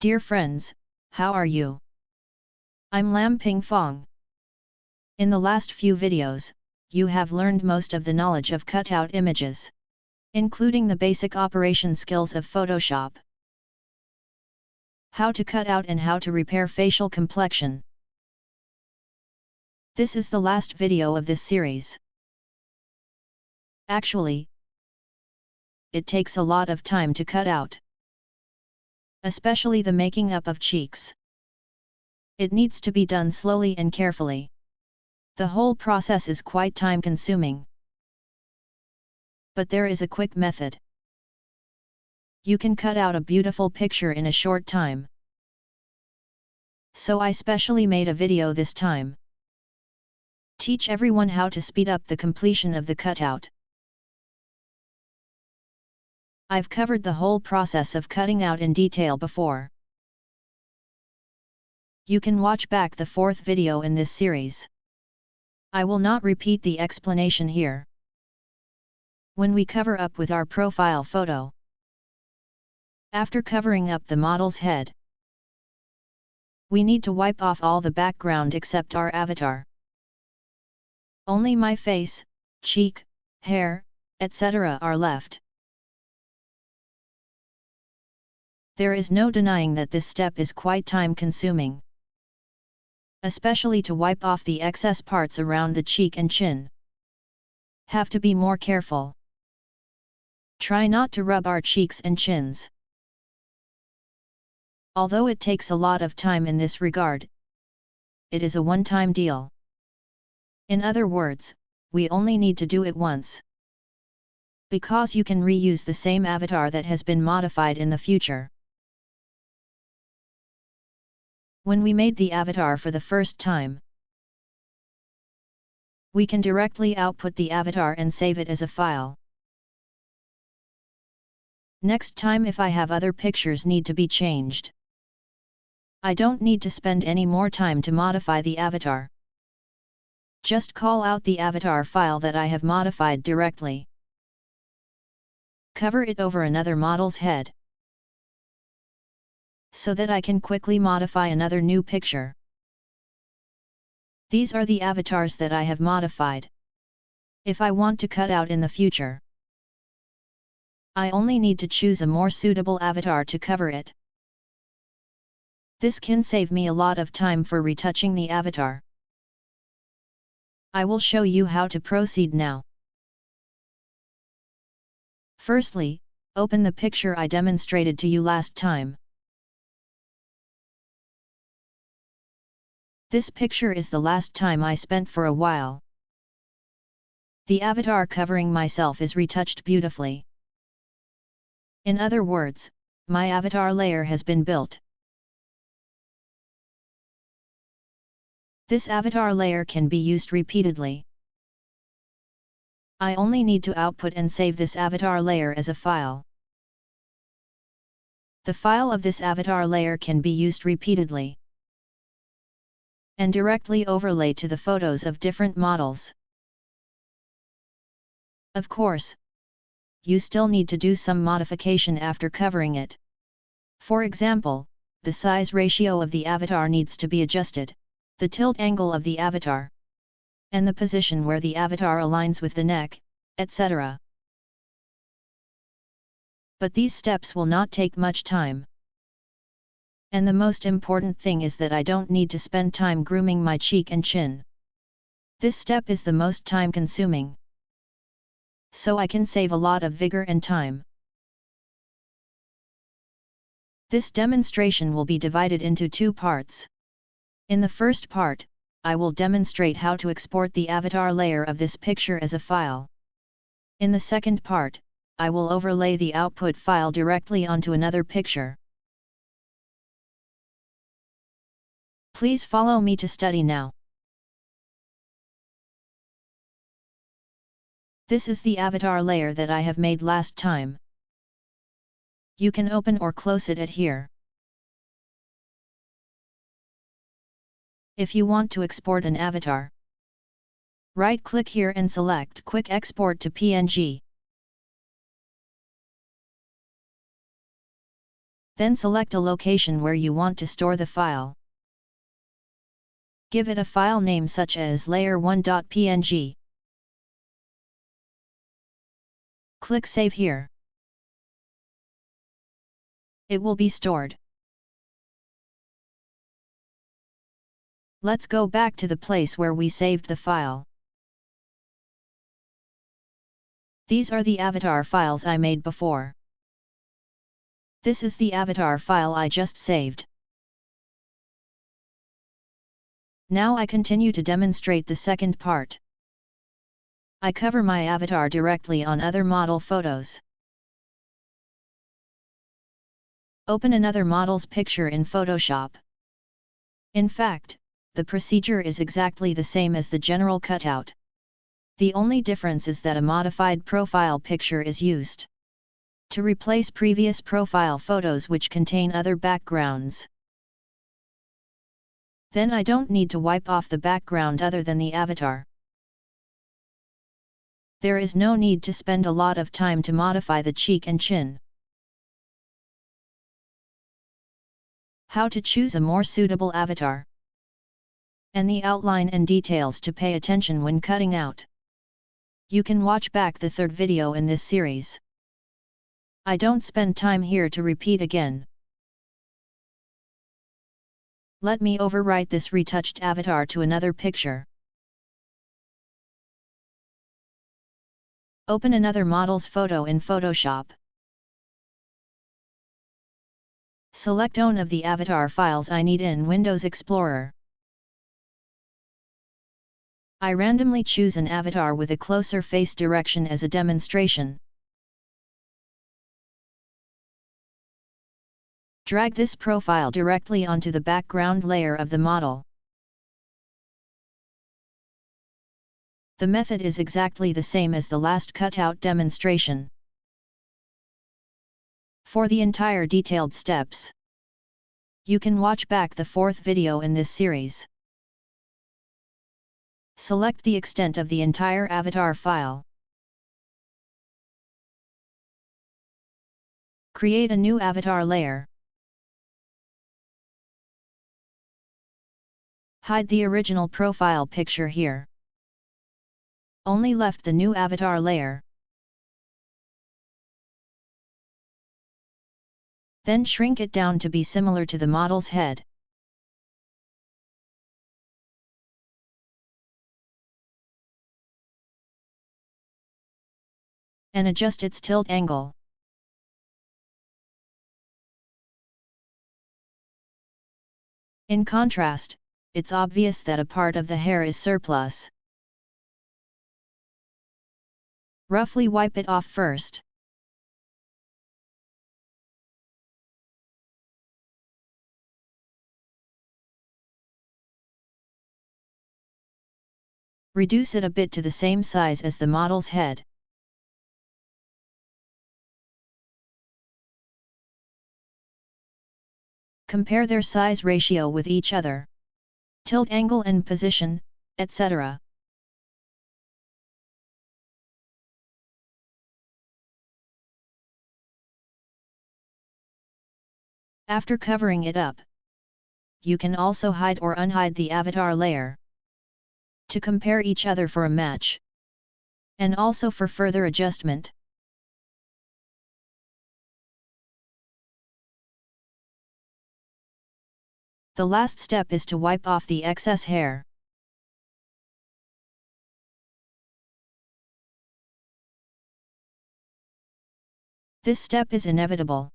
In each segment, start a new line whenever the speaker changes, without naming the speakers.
Dear friends, how are you? I'm Lam Ping Fong. In the last few videos, you have learned most of the knowledge of cutout images, including the basic operation skills of Photoshop. How to cut out and how to repair facial complexion. This is the last video of this series. Actually, it takes a lot of time to cut out. Especially the making up of cheeks. It needs to be done slowly and carefully. The whole process is quite time consuming. But there is a quick method. You can cut out a beautiful picture in a short time. So I specially made a video this time. Teach everyone how to speed up the completion of the cutout. I've covered the whole process of cutting out in detail before. You can watch back the fourth video in this series. I will not repeat the explanation here. When we cover up with our profile photo. After covering up the model's head, we need to wipe off all the background except our avatar. Only my face, cheek, hair, etc. are left. There is no denying that this step is quite time consuming. Especially to wipe off the excess parts around the cheek and chin. Have to be more careful. Try not to rub our cheeks and chins. Although it takes a lot of time in this regard, it is a one-time deal. In other words, we only need to do it once. Because you can reuse the same avatar that has been modified in the future. When we made the avatar for the first time, we can directly output the avatar and save it as a file. Next time if I have other pictures need to be changed. I don't need to spend any more time to modify the avatar. Just call out the avatar file that I have modified directly. Cover it over another model's head so that I can quickly modify another new picture. These are the avatars that I have modified. If I want to cut out in the future, I only need to choose a more suitable avatar to cover it. This can save me a lot of time for retouching the avatar. I will show you how to proceed now. Firstly, open the picture I demonstrated to you last time. This picture is the last time I spent for a while. The avatar covering myself is retouched beautifully. In other words, my avatar layer has been built. This avatar layer can be used repeatedly. I only need to output and save this avatar layer as a file. The file of this avatar layer can be used repeatedly and directly overlay to the photos of different models. Of course, you still need to do some modification after covering it. For example, the size ratio of the avatar needs to be adjusted, the tilt angle of the avatar, and the position where the avatar aligns with the neck, etc. But these steps will not take much time. And the most important thing is that I don't need to spend time grooming my cheek and chin. This step is the most time consuming. So I can save a lot of vigor and time. This demonstration will be divided into two parts. In the first part, I will demonstrate how to export the avatar layer of this picture as a file. In the second part, I will overlay the output file directly onto another picture. Please follow me to study now. This is the avatar layer that I have made last time. You can open or close it at here. If you want to export an avatar, right-click here and select Quick Export to PNG. Then select a location where you want to store the file. Give it a file name such as layer1.png. Click Save here. It will be stored. Let's go back to the place where we saved the file. These are the avatar files I made before. This is the avatar file I just saved. Now I continue to demonstrate the second part. I cover my avatar directly on other model photos. Open another model's picture in Photoshop. In fact, the procedure is exactly the same as the general cutout. The only difference is that a modified profile picture is used to replace previous profile photos which contain other backgrounds. Then I don't need to wipe off the background other than the avatar. There is no need to spend a lot of time to modify the cheek and chin. How to choose a more suitable avatar. And the outline and details to pay attention when cutting out. You can watch back the third video in this series. I don't spend time here to repeat again. Let me overwrite this retouched avatar to another picture. Open another model's photo in Photoshop. Select one of the avatar files I need in Windows Explorer. I randomly choose an avatar with a closer face direction as a demonstration. Drag this profile directly onto the background layer of the model. The method is exactly the same as the last cutout demonstration. For the entire detailed steps, you can watch back the fourth video in this series. Select the extent of the entire avatar file. Create a new avatar layer. Hide the original profile picture here. Only left the new avatar layer. Then shrink it down to be similar to the model's head. and adjust its tilt angle. In contrast, it's obvious that a part of the hair is surplus. Roughly wipe it off first. Reduce it a bit to the same size as the model's head. compare their size ratio with each other, tilt angle and position, etc. After covering it up, you can also hide or unhide the avatar layer to compare each other for a match and also for further adjustment. The last step is to wipe off the excess hair. This step is inevitable.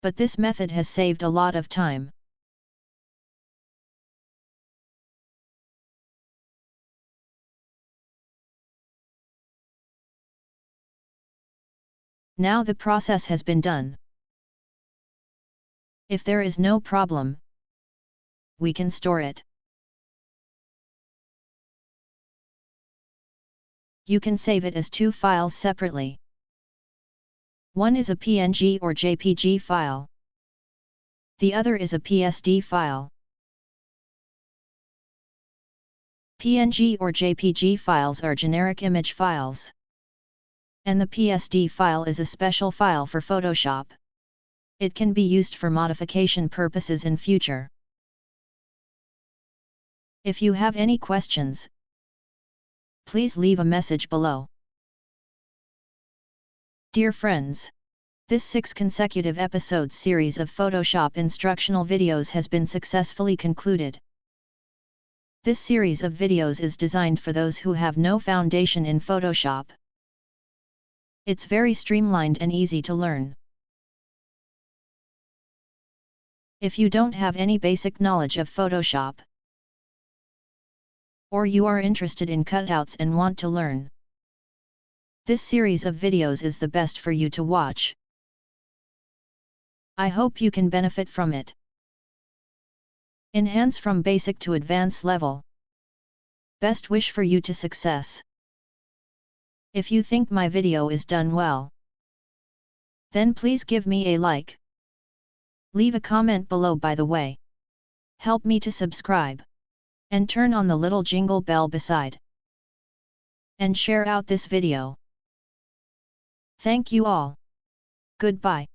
But this method has saved a lot of time. Now the process has been done. If there is no problem, we can store it. You can save it as two files separately. One is a PNG or JPG file. The other is a PSD file. PNG or JPG files are generic image files. And the PSD file is a special file for Photoshop. It can be used for modification purposes in future. If you have any questions, please leave a message below. Dear friends, this six consecutive episodes series of Photoshop instructional videos has been successfully concluded. This series of videos is designed for those who have no foundation in Photoshop. It's very streamlined and easy to learn. If you don't have any basic knowledge of Photoshop, or you are interested in cutouts and want to learn, this series of videos is the best for you to watch. I hope you can benefit from it. Enhance from basic to advanced level. Best wish for you to success. If you think my video is done well, then please give me a like. Leave a comment below by the way. Help me to subscribe. And turn on the little jingle bell beside. And share out this video. Thank you all. Goodbye.